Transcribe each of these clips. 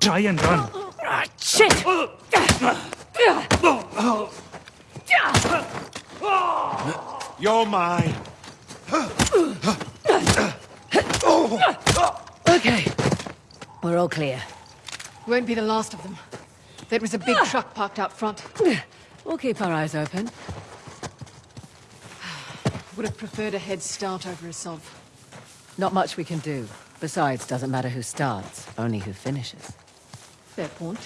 Try and run. Ah, shit! You're mine. Okay. We're all clear. Won't be the last of them. There was a big ah. truck parked out front. We'll keep our eyes open. Would have preferred a head start over a Asav. Not much we can do. Besides, doesn't matter who starts, only who finishes. Fair point.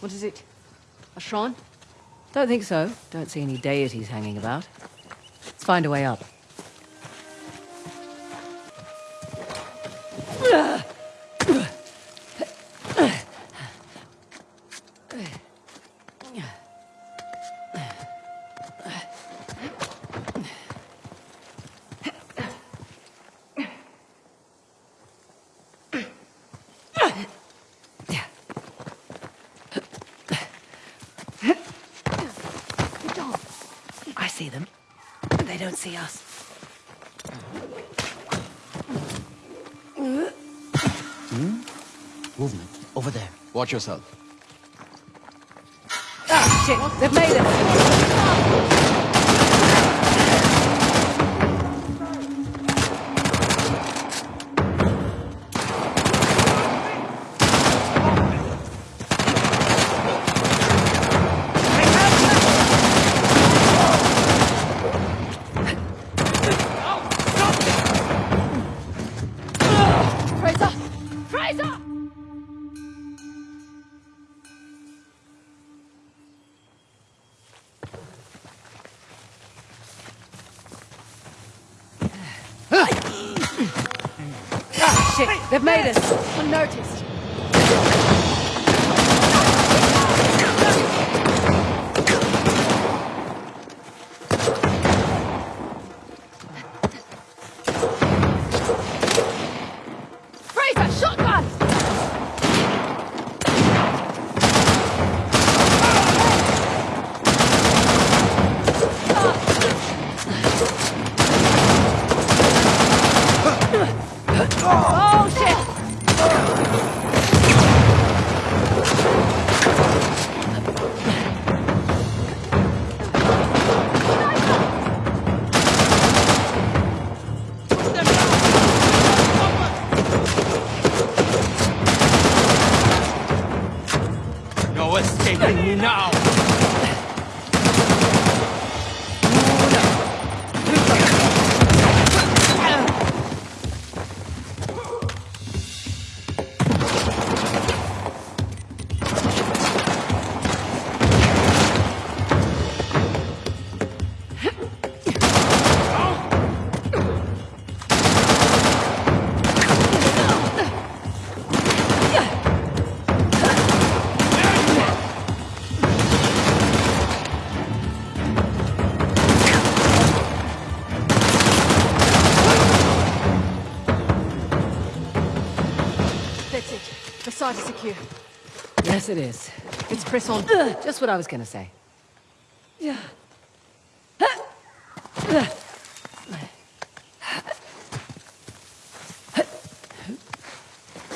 What is it? A shrine? Don't think so. Don't see any deities hanging about. Let's find a way up. I see them. They don't see us. Hmm? Movement. Over there. Watch yourself. Shit! They've made it! Frazer! Frazer! Shit! They've made us! Unnoticed. Site is secure. Yes, it is. Let's press on. Just what I was gonna say. Yeah.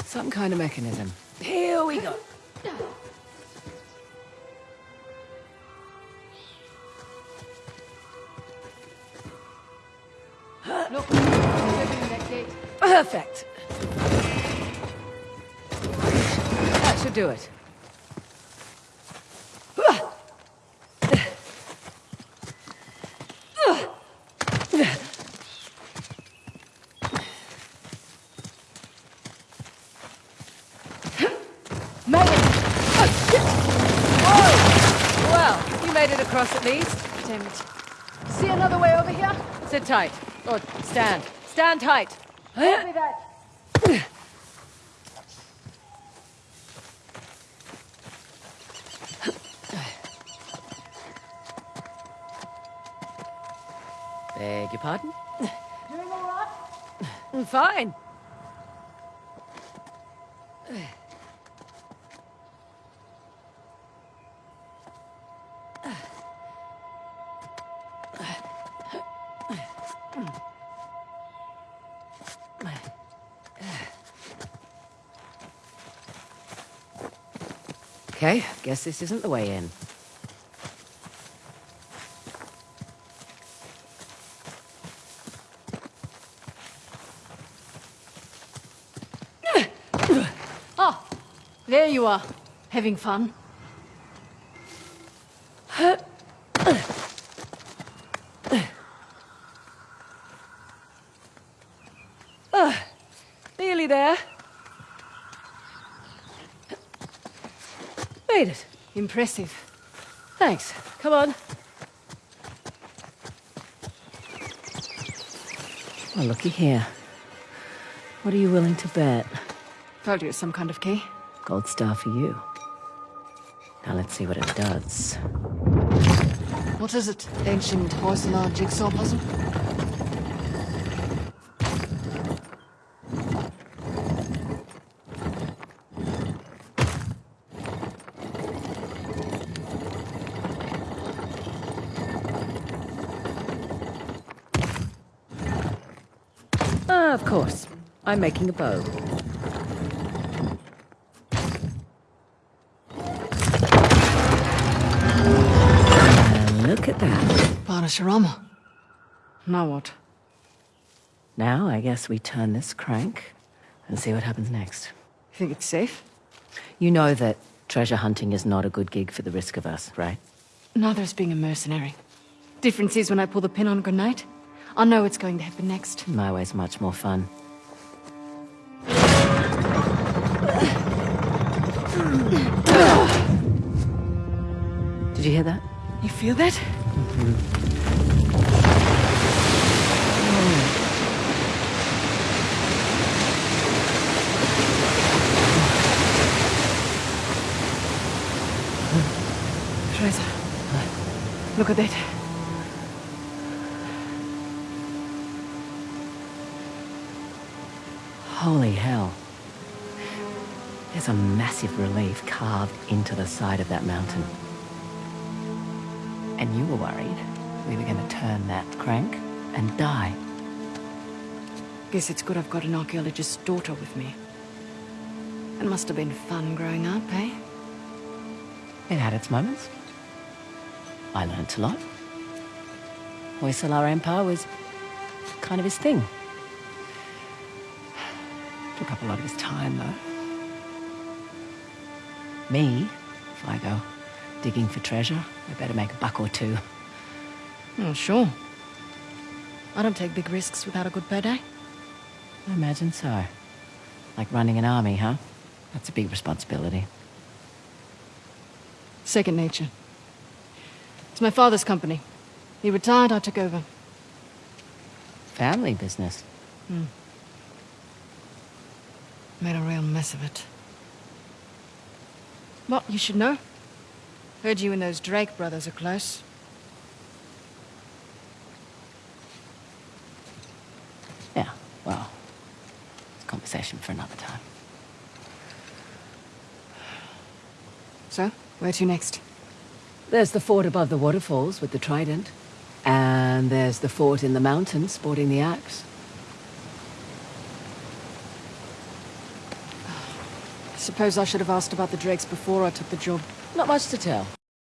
Some kind of mechanism. Here we go. Look, opening that gate. Perfect. That should do it. Oh, shit! Whoa! Well, you made it across at least. Damn it. See another way over here? Sit tight. Or stand. Stand tight. Copy that. Beg your pardon? Doing all right? Mm, Fine. Okay, guess this isn't the way in. Ah, there you are, having fun. Uh, Nearly there. Made it. Impressive. Thanks. Come on. Well, looky here. What are you willing to bet? Told you it's some kind of key. Gold star for you. Now let's see what it does. What is it? Ancient Hoysala jigsaw puzzle? Ah, of course. I'm making a bow. Parashurama. Now what? Now I guess we turn this crank and see what happens next. You think it's safe? You know that treasure hunting is not a good gig for the risk of us, right? Neither is being a mercenary. Difference is when I pull the pin on a grenade, I know what's going to happen next. My way's much more fun. Did you hear that? You feel that? Frazer, look at that. Holy hell. There's a massive relief carved into the side of that mountain. And you were worried we were going to turn that crank and die. Guess it's good I've got an archaeologist's daughter with me. It must have been fun growing up, eh? It had its moments. I learnt a lot. Hoysala Empire was kind of his thing. Took up a lot of his time, though. Me, if I go digging for treasure, I better make a buck or two. Oh, sure. I don't take big risks without a good payday. I imagine so. Like running an army, huh? That's a big responsibility. Second nature. It's my father's company. He retired, I took over. Family business. Hmm. Made a real mess of it. Well, you should know. Heard you and those Drake brothers are close. Yeah, well, it's a conversation for another time. So, where to next? There's the fort above the waterfalls with the trident. And there's the fort in the mountains sporting the axe. Suppose I should have asked about the Drakes before I took the job. Not much to tell.